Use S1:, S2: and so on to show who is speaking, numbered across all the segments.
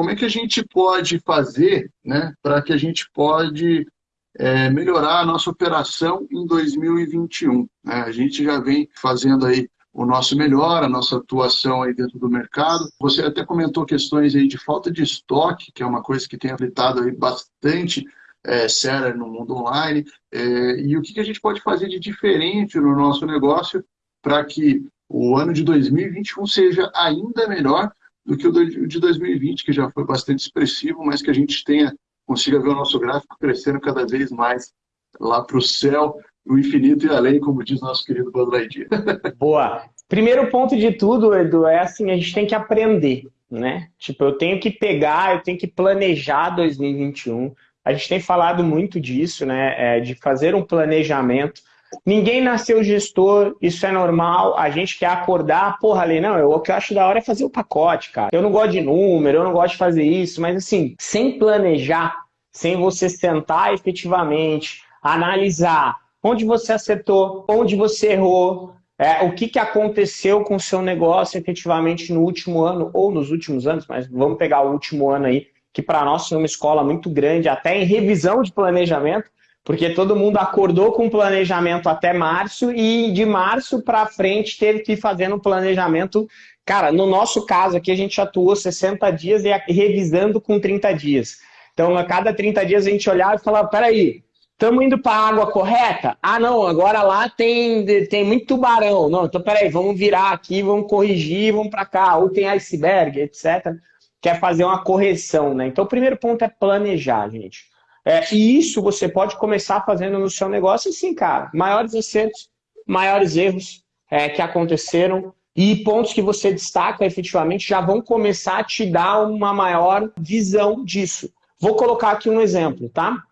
S1: como é que a gente pode fazer né, para que a gente pode é, melhorar a nossa operação em 2021. Né? A gente já vem fazendo aí o nosso melhor, a nossa atuação aí dentro do mercado. Você até comentou questões aí de falta de estoque, que é uma coisa que tem afetado aí bastante é, no mundo online. É, e o que, que a gente pode fazer de diferente no nosso negócio para que o ano de 2021 seja ainda melhor do que o de 2020, que já foi bastante expressivo, mas que a gente tenha consiga ver o nosso gráfico crescendo cada vez mais lá para o céu, o infinito e além, como diz nosso querido Lightyear.
S2: Boa. Primeiro ponto de tudo, Edu, é assim, a gente tem que aprender, né? Tipo, eu tenho que pegar, eu tenho que planejar 2021. A gente tem falado muito disso, né? É, de fazer um planejamento. Ninguém nasceu gestor, isso é normal. A gente quer acordar, porra, ali, não, eu, o que eu acho da hora é fazer o pacote, cara. Eu não gosto de número, eu não gosto de fazer isso, mas assim, sem planejar, sem você sentar efetivamente, analisar onde você acertou, onde você errou, é, o que, que aconteceu com o seu negócio efetivamente no último ano ou nos últimos anos, mas vamos pegar o último ano aí, que para nós foi uma escola muito grande, até em revisão de planejamento, porque todo mundo acordou com planejamento até março e de março para frente teve que ir fazendo um planejamento. Cara, no nosso caso aqui a gente atuou 60 dias e revisando com 30 dias. Então, a cada 30 dias a gente olhava e falava, peraí, estamos indo para a água correta? Ah, não, agora lá tem, tem muito tubarão. Não, então peraí, vamos virar aqui, vamos corrigir, vamos para cá. Ou tem iceberg, etc. Quer fazer uma correção, né? Então, o primeiro ponto é planejar, gente. É, e isso você pode começar fazendo no seu negócio, sim, cara. Maiores acertos, maiores erros é, que aconteceram e pontos que você destaca efetivamente já vão começar a te dar uma maior visão disso. Vou colocar aqui um exemplo, tá?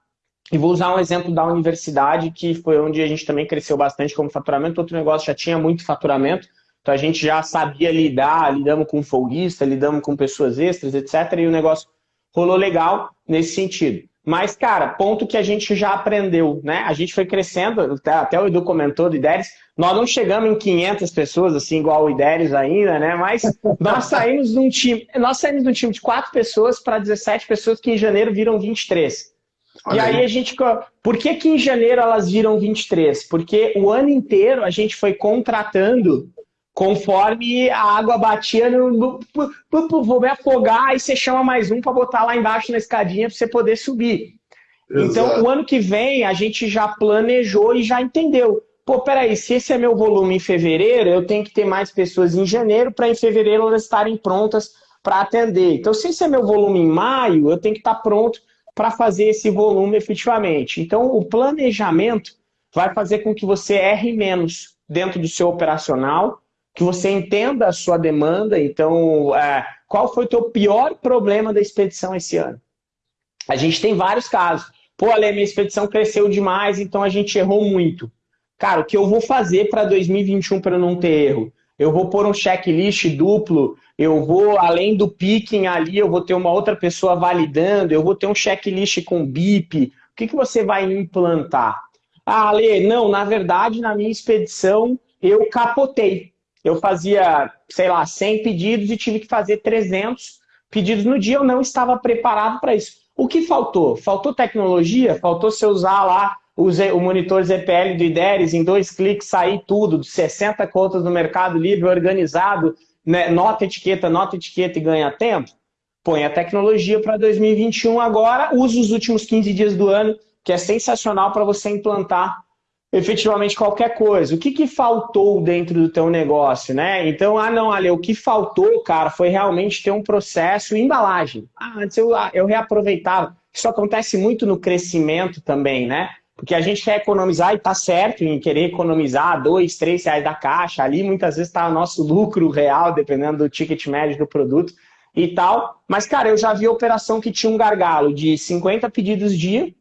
S2: E vou usar um exemplo da universidade, que foi onde a gente também cresceu bastante como faturamento. Outro negócio já tinha muito faturamento, então a gente já sabia lidar, lidamos com folguista, lidamos com pessoas extras, etc. E o negócio rolou legal nesse sentido. Mas, cara, ponto que a gente já aprendeu, né? A gente foi crescendo, até o Edu comentou do IDERES, nós não chegamos em 500 pessoas, assim, igual o IDERES ainda, né? Mas nós saímos de um time, nós saímos de um time de 4 pessoas para 17 pessoas que em janeiro viram 23. Olha e aí, aí a gente. Por que, que em janeiro elas viram 23? Porque o ano inteiro a gente foi contratando conforme a água batia no, vou me afogar, e você chama mais um para botar lá embaixo na escadinha para você poder subir. Exato. Então, o ano que vem, a gente já planejou e já entendeu. Pô, peraí, se esse é meu volume em fevereiro, eu tenho que ter mais pessoas em janeiro para em fevereiro elas estarem prontas para atender. Então, se esse é meu volume em maio, eu tenho que estar pronto para fazer esse volume efetivamente. Então, o planejamento vai fazer com que você erre menos dentro do seu operacional que você entenda a sua demanda. Então, é, qual foi o teu pior problema da expedição esse ano? A gente tem vários casos. Pô, Ale, minha expedição cresceu demais, então a gente errou muito. Cara, o que eu vou fazer para 2021 para não ter erro? Eu vou pôr um checklist duplo, eu vou, além do picking ali, eu vou ter uma outra pessoa validando, eu vou ter um checklist com BIP. O que, que você vai implantar? Ah, Ale, não, na verdade, na minha expedição, eu capotei eu fazia, sei lá, 100 pedidos e tive que fazer 300 pedidos no dia, eu não estava preparado para isso. O que faltou? Faltou tecnologia? Faltou você usar lá o monitor ZPL do IDERES, em dois cliques sair tudo, 60 contas no Mercado Livre, organizado, né? nota etiqueta, nota etiqueta e ganha tempo? Põe a tecnologia para 2021 agora, use os últimos 15 dias do ano, que é sensacional para você implantar efetivamente qualquer coisa. O que, que faltou dentro do teu negócio, né? Então, ah, não, Ale, o que faltou, cara, foi realmente ter um processo embalagem. Ah, antes eu, ah, eu reaproveitava. Isso acontece muito no crescimento também, né? Porque a gente quer economizar e tá certo em querer economizar dois, três reais da caixa. Ali muitas vezes está o nosso lucro real, dependendo do ticket médio do produto e tal. Mas, cara, eu já vi operação que tinha um gargalo de 50 pedidos dia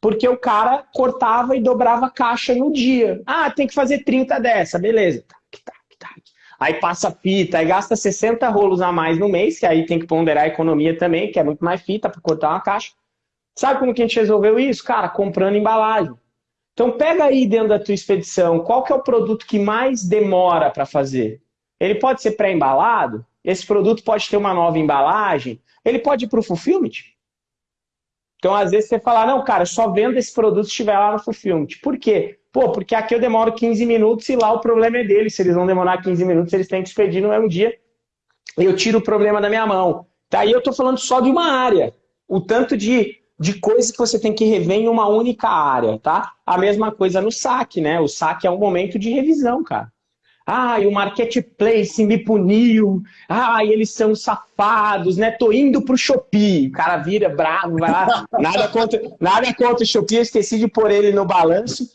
S2: porque o cara cortava e dobrava caixa no dia. Ah, tem que fazer 30 dessa, beleza. Aí passa fita, aí gasta 60 rolos a mais no mês, que aí tem que ponderar a economia também, que é muito mais fita para cortar uma caixa. Sabe como que a gente resolveu isso? Cara, comprando embalagem. Então pega aí dentro da tua expedição, qual que é o produto que mais demora para fazer? Ele pode ser pré-embalado? Esse produto pode ter uma nova embalagem? ele pode ir para o fulfillment. Então, às vezes, você fala, não, cara, só vendo esse produto se estiver lá no fulfillment. Por quê? Pô, porque aqui eu demoro 15 minutos e lá o problema é deles. Se eles vão demorar 15 minutos, eles têm que expedir no mesmo dia. Eu tiro o problema da minha mão. Daí tá, eu estou falando só de uma área. O tanto de, de coisa que você tem que rever em uma única área, tá? A mesma coisa no saque, né? O saque é um momento de revisão, cara. E o marketplace me puniu. E eles são safados, né? Tô indo pro Shopee. O cara vira bravo, vai lá. Nada contra, nada contra o Shopee, eu esqueci de pôr ele no balanço.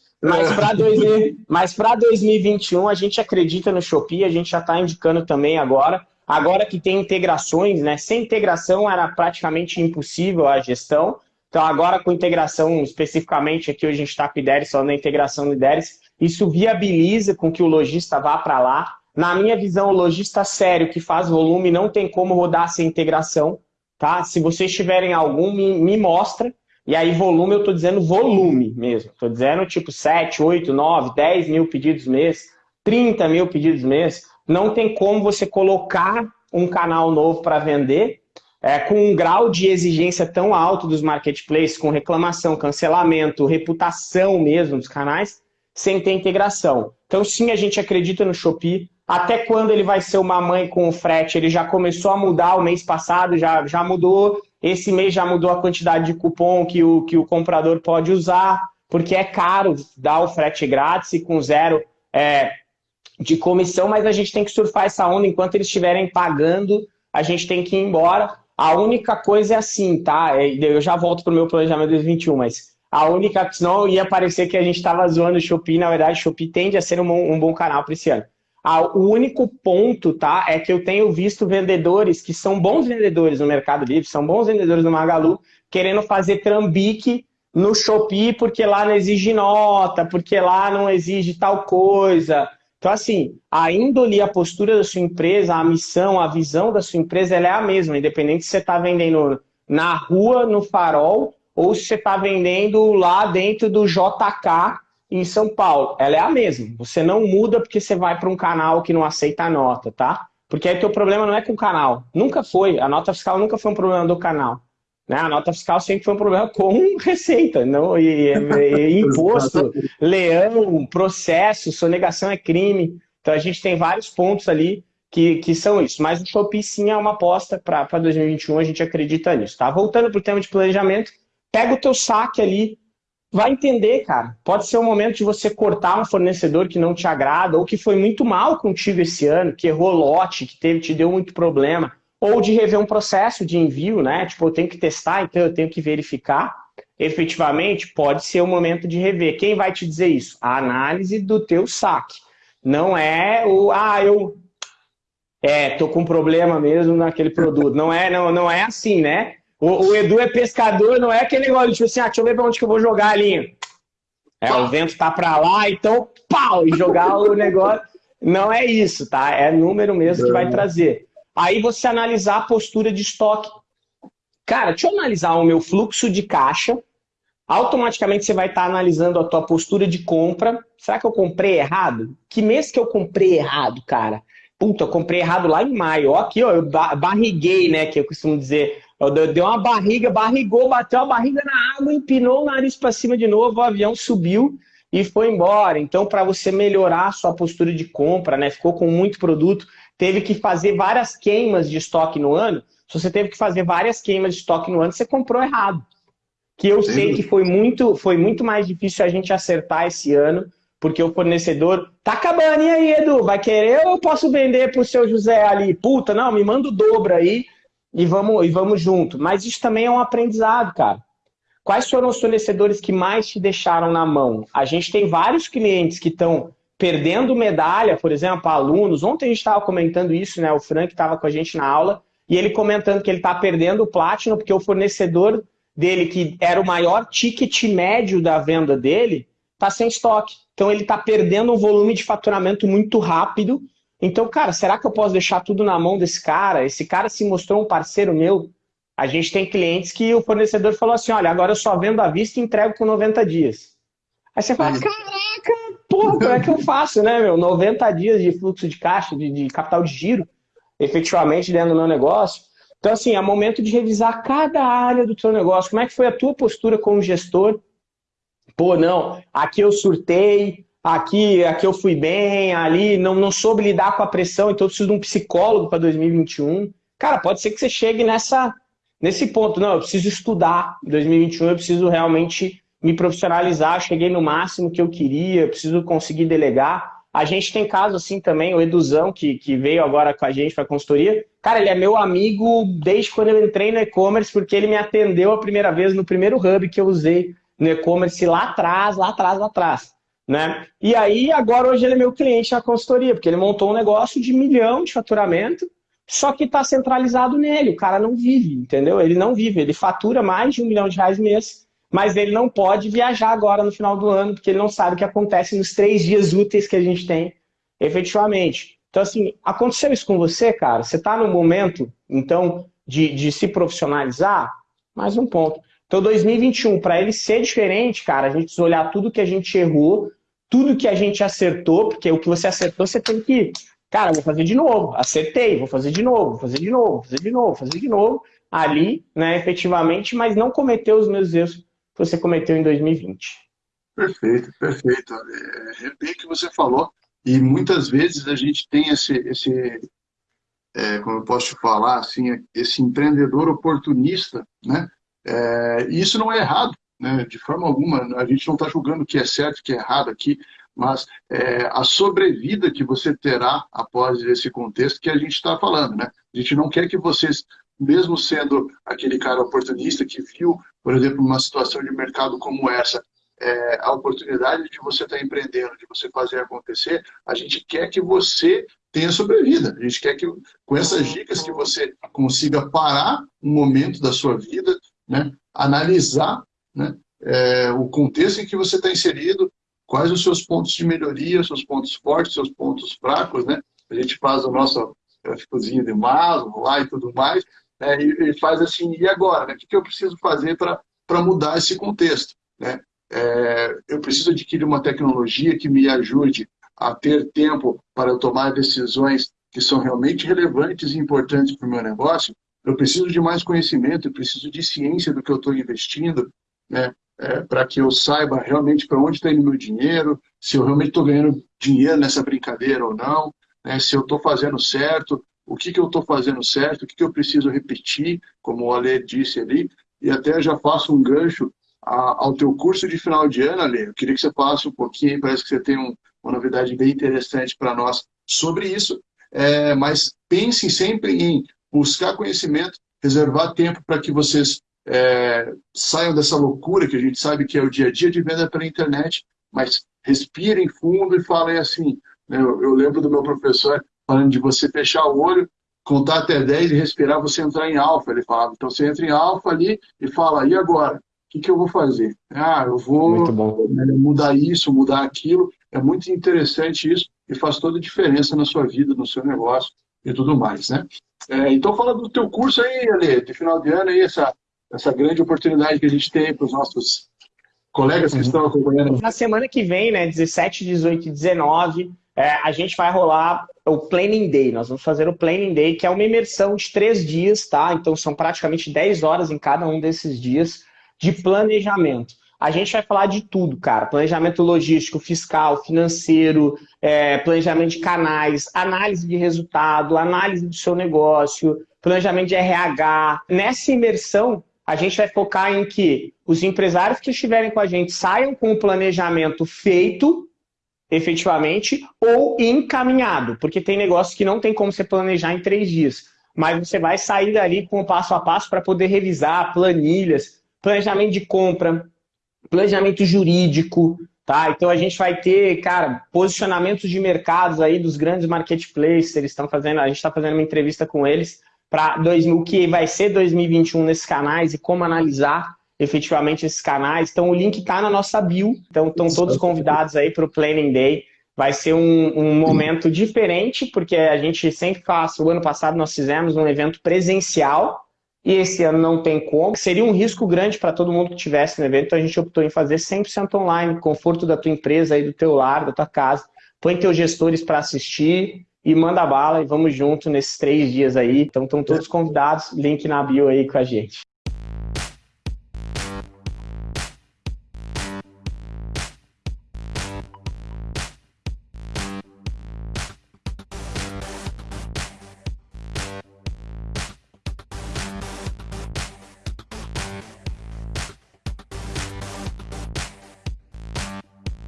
S2: Mas para 2021 a gente acredita no Shopee, a gente já está indicando também agora. Agora que tem integrações, né? Sem integração era praticamente impossível a gestão. Então agora com integração, especificamente aqui hoje a gente está com o IDERES, falando da integração do IDERES, isso viabiliza com que o lojista vá para lá. Na minha visão, o lojista sério que faz volume não tem como rodar sem integração. Tá? Se vocês tiverem algum, me, me mostra. E aí, volume, eu estou dizendo volume mesmo. Estou dizendo tipo 7, 8, 9, 10 mil pedidos mês, 30 mil pedidos mês. Não tem como você colocar um canal novo para vender é, com um grau de exigência tão alto dos marketplaces, com reclamação, cancelamento, reputação mesmo dos canais, sem ter integração. Então, sim, a gente acredita no Shopee. Até quando ele vai ser uma mãe com o frete? Ele já começou a mudar o mês passado, já, já mudou. Esse mês já mudou a quantidade de cupom que o, que o comprador pode usar, porque é caro dar o frete grátis e com zero é, de comissão, mas a gente tem que surfar essa onda enquanto eles estiverem pagando, a gente tem que ir embora. A única coisa é assim, tá? É, eu já volto para o meu planejamento 2021, mas a única, senão ia parecer que a gente estava zoando o Shopee, na verdade, o Shopee tende a ser um, um bom canal para esse ano. Ah, o único ponto, tá, é que eu tenho visto vendedores que são bons vendedores no Mercado Livre, são bons vendedores no Magalu, querendo fazer trambique no Shopee porque lá não exige nota, porque lá não exige tal coisa. Então, assim, a índole, a postura da sua empresa, a missão, a visão da sua empresa, ela é a mesma, independente se você está vendendo na rua, no farol, ou se você está vendendo lá dentro do JK em São Paulo. Ela é a mesma. Você não muda porque você vai para um canal que não aceita a nota, tá? Porque aí o teu problema não é com o canal. Nunca foi. A nota fiscal nunca foi um problema do canal. Né? A nota fiscal sempre foi um problema com receita, não e, e, e imposto, leão, processo, sonegação é crime. Então a gente tem vários pontos ali que, que são isso. Mas o Shopee sim é uma aposta para 2021, a gente acredita nisso. Tá? Voltando para o tema de planejamento, pega o teu saque ali, vai entender, cara. Pode ser o momento de você cortar um fornecedor que não te agrada, ou que foi muito mal contigo esse ano, que errou lote, que teve, te deu muito problema, ou de rever um processo de envio, né? Tipo, eu tenho que testar, então eu tenho que verificar. Efetivamente, pode ser o momento de rever. Quem vai te dizer isso? A análise do teu saque. Não é o, ah, eu é, tô com problema mesmo naquele produto. Não é, não, não é assim, né? O, o, Edu é pescador, não é aquele negócio, tipo assim, ah, deixa eu ver pra onde que eu vou jogar a linha. É, o vento tá pra lá, então, pau, e jogar o negócio. Não é isso, tá? É número mesmo que vai trazer. Aí você analisar a postura de estoque. Cara, deixa eu analisar o meu fluxo de caixa. Automaticamente você vai estar tá analisando a tua postura de compra. Será que eu comprei errado? Que mês que eu comprei errado, cara? Puta, eu comprei errado lá em maio. Ó, aqui, ó, eu barriguei, né? Que eu costumo dizer. Deu uma barriga, barrigou, bateu a barriga na água, empinou o nariz para cima de novo, o avião subiu e foi embora. Então, para você melhorar a sua postura de compra, né? Ficou com muito produto, teve que fazer várias queimas de estoque no ano. Se você teve que fazer várias queimas de estoque no ano, você comprou errado. Que eu Sim. sei que foi muito, foi muito mais difícil a gente acertar esse ano, porque o fornecedor tá acabando, e aí, Edu? Vai querer ou eu posso vender pro seu José ali? Puta, não, me manda o dobro aí e vamos, e vamos junto. Mas isso também é um aprendizado, cara. Quais foram os fornecedores que mais te deixaram na mão? A gente tem vários clientes que estão perdendo medalha, por exemplo, alunos. Ontem a gente estava comentando isso, né? O Frank estava com a gente na aula e ele comentando que ele está perdendo o Platinum porque o fornecedor dele, que era o maior ticket médio da venda dele, está sem estoque. Então ele está perdendo um volume de faturamento muito rápido então, cara, será que eu posso deixar tudo na mão desse cara? Esse cara se mostrou um parceiro meu. A gente tem clientes que o fornecedor falou assim: olha, agora eu só vendo à vista e entrego com 90 dias. Aí você fala: caraca, porra, como é que eu faço, né, meu? 90 dias de fluxo de caixa, de, de capital de giro, efetivamente dentro do meu negócio. Então, assim, é momento de revisar cada área do teu negócio. Como é que foi a tua postura como gestor? Pô, não, aqui eu surtei, aqui, aqui eu fui bem, ali não, não soube lidar com a pressão, então eu preciso de um psicólogo para 2021. Cara, pode ser que você chegue nessa, nesse ponto. Não, eu preciso estudar. Em 2021 eu preciso realmente me profissionalizar. Cheguei no máximo que eu queria, preciso conseguir delegar. A gente tem caso assim também, o Eduzão, que, que veio agora com a gente para a consultoria. Cara, ele é meu amigo desde quando eu entrei no e-commerce, porque ele me atendeu a primeira vez no primeiro hub que eu usei no e-commerce lá atrás, lá atrás, lá atrás. Né? E aí, agora hoje ele é meu cliente na consultoria, porque ele montou um negócio de milhão de faturamento, só que está centralizado nele. O cara não vive, entendeu? Ele não vive, ele fatura mais de um milhão de reais mês mas ele não pode viajar agora no final do ano, porque ele não sabe o que acontece nos três dias úteis que a gente tem, efetivamente. Então, assim, aconteceu isso com você, cara? Você está no momento, então, de, de se profissionalizar? Mais um ponto. Então, 2021, para ele ser diferente, cara, a gente precisa olhar tudo que a gente errou, tudo que a gente acertou, porque o que você acertou, você tem que. Cara, vou fazer de novo. Acertei, vou fazer de novo, vou fazer de novo, vou fazer de novo, fazer de novo, ali, né, efetivamente, mas não cometer os meus erros que você cometeu em 2020.
S1: Perfeito, perfeito. É, é bem que você falou, e muitas vezes a gente tem esse, esse é, como eu posso te falar, assim, esse empreendedor oportunista, né? É, e isso não é errado, né? De forma alguma, a gente não está julgando o que é certo, o que é errado aqui, mas é, a sobrevida que você terá após esse contexto que a gente está falando, né? A gente não quer que vocês mesmo sendo aquele cara oportunista que viu, por exemplo, uma situação de mercado como essa, é, a oportunidade de você estar tá empreendendo, de você fazer acontecer, a gente quer que você tenha sobrevida. A gente quer que, com essas dicas, que você consiga parar um momento da sua vida, né, analisar né, é, o contexto em que você está inserido, quais os seus pontos de melhoria, seus pontos fortes, seus pontos fracos, né? A gente faz o nosso cozinha de Maslow lá e tudo mais, né, e, e, faz assim, e agora? Né, o que, que eu preciso fazer para mudar esse contexto? Né? É, eu preciso adquirir uma tecnologia que me ajude a ter tempo para eu tomar decisões que são realmente relevantes e importantes para o meu negócio. Eu preciso de mais conhecimento, eu preciso de ciência do que eu estou investindo, né? É, para que eu saiba realmente para onde está indo meu dinheiro, se eu realmente estou ganhando dinheiro nessa brincadeira ou não, né? se eu estou fazendo certo, o que, que eu estou fazendo certo, o que, que eu preciso repetir, como o Ale disse ali, e até já faço um gancho a, ao teu curso de final de ano, Ale. Eu queria que você falasse um pouquinho, parece que você tem um, uma novidade bem interessante para nós sobre isso, é, mas pensem sempre em buscar conhecimento, reservar tempo para que vocês é, saiam dessa loucura que a gente sabe que é o dia a dia de venda pela internet, mas respirem fundo e falem assim. Né, eu, eu lembro do meu professor falando de você fechar o olho, contar até 10 e respirar, você entrar em alfa, ele falava. Então você entra em alfa ali e fala, e agora? O que, que eu vou fazer? Ah, eu vou né, mudar isso, mudar aquilo. É muito interessante isso e faz toda a diferença na sua vida, no seu negócio e tudo mais, né? É, então fala do teu curso aí, Ale, de final de ano aí, essa, essa grande oportunidade que a gente tem para os nossos colegas que uhum. estão acompanhando.
S2: Na semana que vem, né, 17, 18 e 19, é, a gente vai rolar o Planning Day. Nós vamos fazer o Planning Day, que é uma imersão de três dias, tá? Então são praticamente 10 horas em cada um desses dias de planejamento. A gente vai falar de tudo, cara. Planejamento logístico, fiscal, financeiro, é, planejamento de canais, análise de resultado, análise do seu negócio, planejamento de RH. Nessa imersão, a gente vai focar em que os empresários que estiverem com a gente saiam com o planejamento feito efetivamente ou encaminhado, porque tem negócios que não tem como você planejar em três dias, mas você vai sair dali com o passo a passo para poder revisar planilhas, planejamento de compra, planejamento jurídico, tá? Então a gente vai ter, cara, posicionamentos de mercados aí dos grandes marketplaces, eles estão fazendo, a gente está fazendo uma entrevista com eles para o que vai ser 2021 nesses canais e como analisar efetivamente esses canais. Então o link está na nossa bio, então estão todos convidados aí para o Planning Day. Vai ser um, um, momento diferente, porque a gente sempre faz, o ano passado nós fizemos um evento presencial, e esse ano não tem como. Seria um risco grande para todo mundo que estivesse no evento, então a gente optou em fazer 100% online, conforto da tua empresa, aí do teu lar, da tua casa. Põe teus gestores para assistir, e manda bala e vamos junto nesses três dias aí. Então estão todos convidados, link na bio aí com a gente.